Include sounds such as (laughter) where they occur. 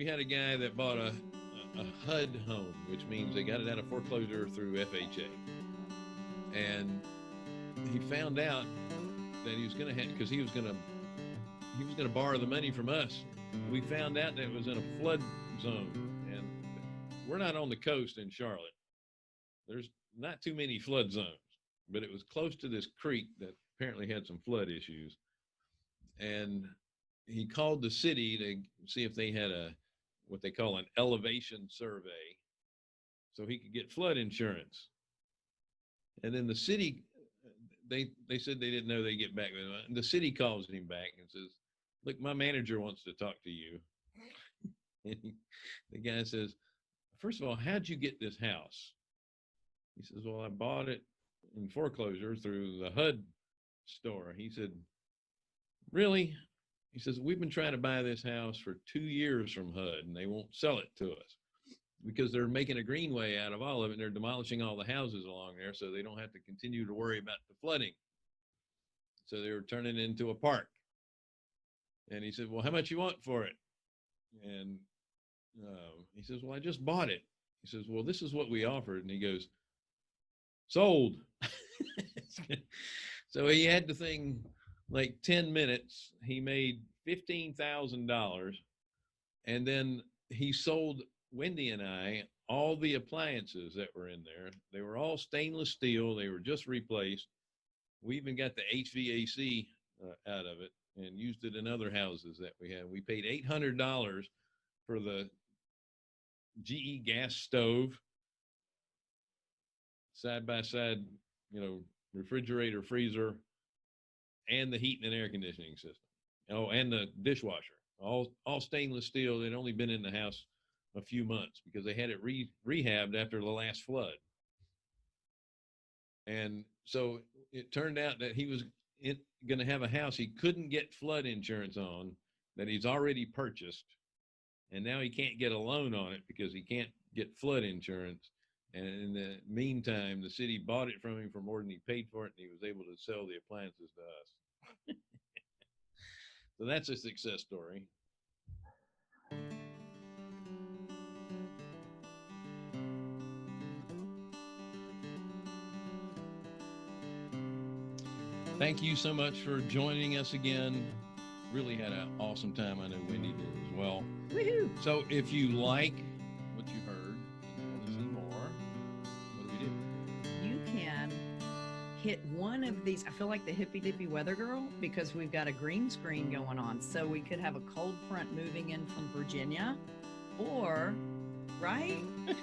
we had a guy that bought a, a, HUD home, which means they got it out of foreclosure through FHA. And he found out that he was going to have, because he was going to, he was going to borrow the money from us. We found out that it was in a flood zone, and we're not on the coast in Charlotte. There's not too many flood zones, but it was close to this creek that apparently had some flood issues. And he called the city to see if they had a what they call an elevation survey so he could get flood insurance. And then the city they they said they didn't know they get back with him. And the city calls him back and says, "Look, my manager wants to talk to you." (laughs) and he, the guy says, first of all, how'd you get this house?" He says, "Well, I bought it in foreclosure through the HUD store." He said, "Really?" He says, We've been trying to buy this house for two years from HUD and they won't sell it to us because they're making a greenway out of all of it and they're demolishing all the houses along there so they don't have to continue to worry about the flooding. So they were turning it into a park. And he said, Well, how much you want for it? And uh, he says, Well, I just bought it. He says, Well, this is what we offered. And he goes, Sold. (laughs) so he had the thing like 10 minutes, he made $15,000 and then he sold Wendy and I all the appliances that were in there. They were all stainless steel. They were just replaced. We even got the HVAC uh, out of it and used it in other houses that we had. We paid $800 for the GE gas stove, side by side, you know, refrigerator, freezer, and the heating and air conditioning system. Oh, and the dishwasher, all all stainless steel. They'd only been in the house a few months because they had it re- rehabbed after the last flood. And so it turned out that he was going to have a house he couldn't get flood insurance on that he's already purchased. And now he can't get a loan on it because he can't get flood insurance. And in the meantime, the city bought it from him for more than he paid for it, and he was able to sell the appliances to us. (laughs) so that's a success story. Thank you so much for joining us again. Really had an awesome time. I know Wendy did as well. Woohoo! So if you like hit one of these. I feel like the hippy dippy weather girl because we've got a green screen going on. So we could have a cold front moving in from Virginia or, right?